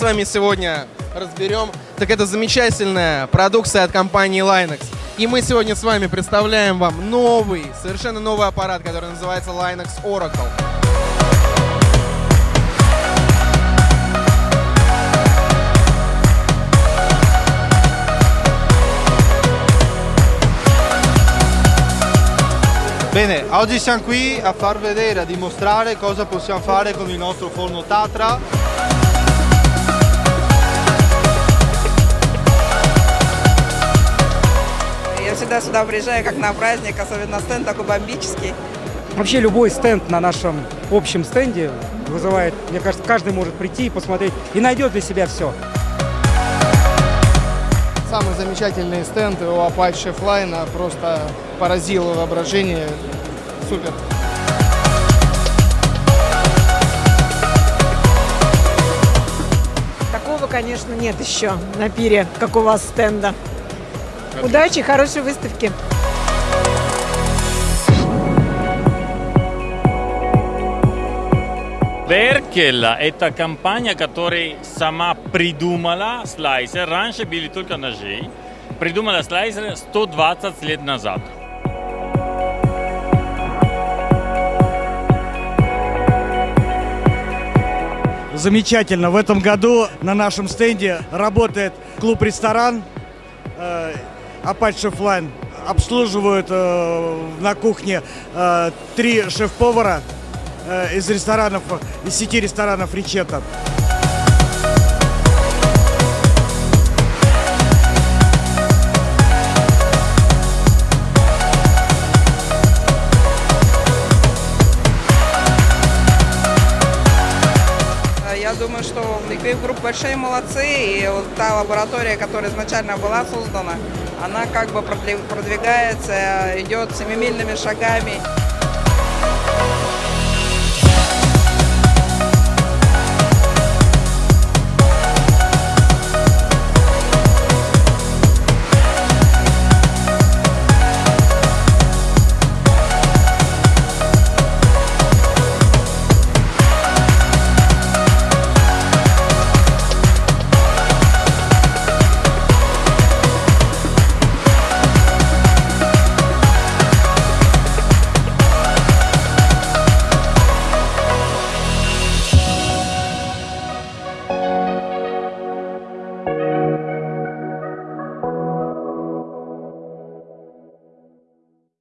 вами сегодня разберем, так это замечательная продукция от компании Linux. И мы сегодня с вами представляем вам новый, совершенно новый аппарат, который называется Linux Oracle. Bene, oggi siamo qui a far vedere, a dimostrare cosa possiamo fare con il nostro forno Tatra. Всегда сюда приезжаю как на праздник, особенно стенд такой бомбический. Вообще любой стенд на нашем общем стенде вызывает, мне кажется, каждый может прийти и посмотреть и найдет для себя все. Самый замечательный стенд у Apache Flyna просто поразило воображение. Супер. Такого, конечно, нет еще на пире, как у вас стенда. Удачи, хорошей выставки. Беркель – это компания, которая сама придумала слайсер. Раньше были только ножи. Придумала слайсер 120 лет назад. Замечательно. В этом году на нашем стенде работает клуб-ресторан э, Apache Flying. Обслуживают э, на кухне э, три шеф-повара э, из ресторанов, из сети ресторанов Ричета. Я думаю, что Liquid Group большие молодцы, и вот та лаборатория, которая изначально была создана, она как бы продвигается, идет семимильными шагами.